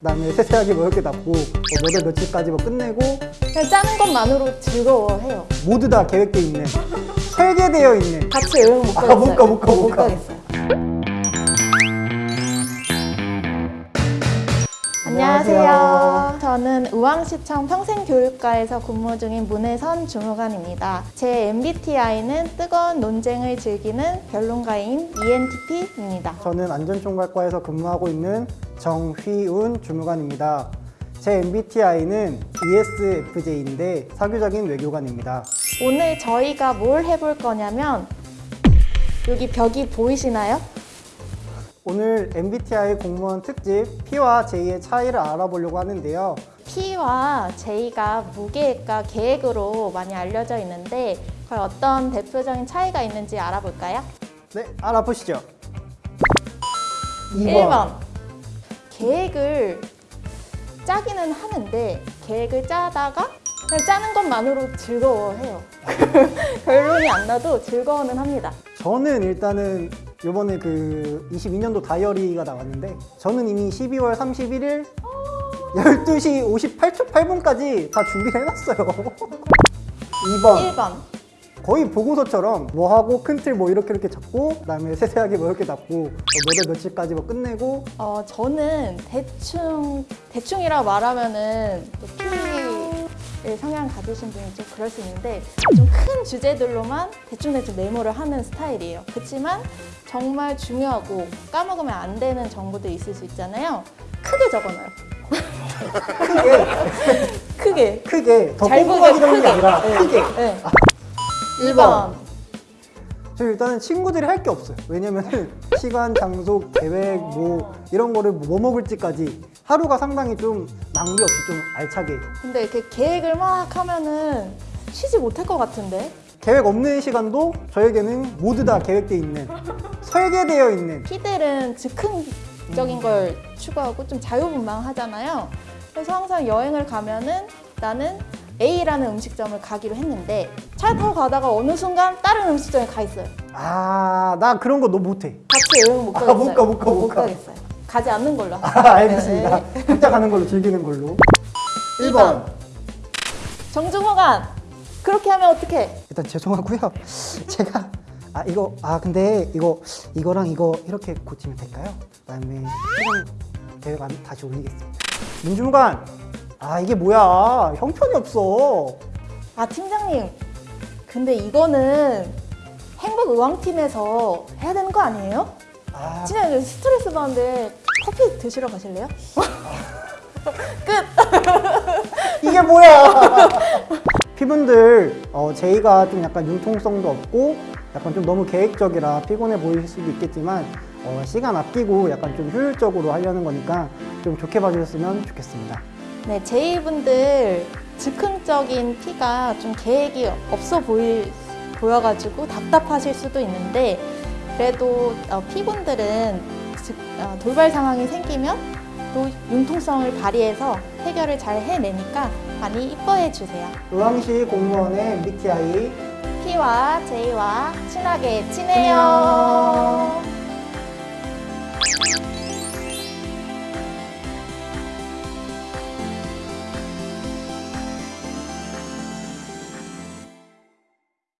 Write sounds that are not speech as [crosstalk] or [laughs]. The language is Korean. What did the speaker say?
그다음에 세세하게 뭐 이렇게 납고 몇월 며칠까지 뭐 끝내고 그냥 짜는 것만으로 즐거워해요. 모두 다 계획돼 있는 설계되어 있는 같이 여행 못 아, 가겠어요. 못 가, 못 가, 못 가. 가겠어요. 안녕하세요. 저는 의왕시청 평생교육과에서 근무 중인 문혜선 주무관입니다. 제 MBTI는 뜨거운 논쟁을 즐기는 변론가인 ENTP입니다. 저는 안전총괄과에서 근무하고 있는 정휘운 주무관입니다. 제 MBTI는 ESFJ인데 사교적인 외교관입니다. 오늘 저희가 뭘 해볼 거냐면 여기 벽이 보이시나요? 오늘 MBTI 공무원 특집 P와 J의 차이를 알아보려고 하는데요. P와 J가 무계획과 계획으로 많이 알려져 있는데 과연 어떤 대표적인 차이가 있는지 알아볼까요? 네, 알아보시죠. 1번 계획을 짜기는 하는데 계획을 짜다가 그냥 짜는 것만으로 즐거워해요. [laughs] 결론이 안 나도 즐거워는 합니다. 저는 일단은 이번에 그 22년도 다이어리가 나왔는데 저는 이미 12월 31일 12시 58초 8분까지 다 준비를 해놨어요. 2번 [laughs] 1번 거의 보고서처럼 뭐 하고 큰 틀 뭐 이렇게 이렇게 잡고 그다음에 세세하게 뭐 이렇게 납고 몇월 며칠까지 뭐 끝내고 어, 저는 대충 대충이라 말하면은 또 P의 성향 가지신 분이 좀 그럴 수 있는데 좀 큰 주제들로만 대충대충 메모를 하는 스타일이에요. 그렇지만 정말 중요하고 까먹으면 안 되는 정보도 있을 수 있잖아요. 크게 적어놔요. 크게. [laughs] 크게 더잘 꼼꼼하게 보게 적는 게 크게. 아니라 네. 크게 네. 1번 2번. 저 일단은 친구들이 할 게 없어요. 왜냐면은 [laughs] 시간, 장소, 계획 뭐 이런 거를 뭐 먹을지까지 하루가 상당히 좀 낭비 없이 좀 알차게 근데 이렇게 계획을 막 하면은 쉬지 못할 것 같은데? 계획 없는 시간도 저에게는 모두 다 계획돼 있는 설계되어 있는 피들은 즉흥적인 걸 추구하고 좀 자유분방하잖아요. 그래서 항상 여행을 가면은 나는 A라는 음식점을 가기로 했는데 차 타고 가다가 어느 순간 다른 음식점에 가 있어요. 아 나 그런 거 너무 못해. 같이 여행 못 아, 가겠어요. 못 가, 못 가, 어, 못 가. 가겠어요. 가지 않는 걸로. 아, 알겠습니다. 네. 각자 가는 걸로 즐기는 걸로. 1번. 2번. 정중호관 그렇게 하면 어떡해? 일단 죄송하고요. [laughs] 제가 아 이거 아 근데 이거 이거랑 이거 이렇게 고치면 될까요? 그다음에 안 다시 올리겠습니다. 민주무관 아 이게 뭐야 형편이 없어. 아 팀장님 근데 이거는 행복 의왕팀에서 해야 되는 거 아니에요? 아 이제 스트레스 받는데 커피 드시러 가실래요? [laughs] 끝! 이게 뭐야? 피분들 어, 제이가 좀 약간 융통성도 없고 약간 좀 너무 계획적이라 피곤해 보일 수도 있겠지만 어, 시간 아끼고 약간 좀 효율적으로 하려는 거니까 좀 좋게 봐주셨으면 좋겠습니다. 네, 제이분들 즉흥적인 피가 좀 계획이 없어 보일, 보여가지고 답답하실 수도 있는데 그래도 어, 피분들은 즉, 어, 돌발 상황이 생기면 또 융통성을 발휘해서 해결을 잘 해내니까 많이 이뻐해 주세요. 의왕시 공무원의 MBTI P와 J와 친하게 지내요.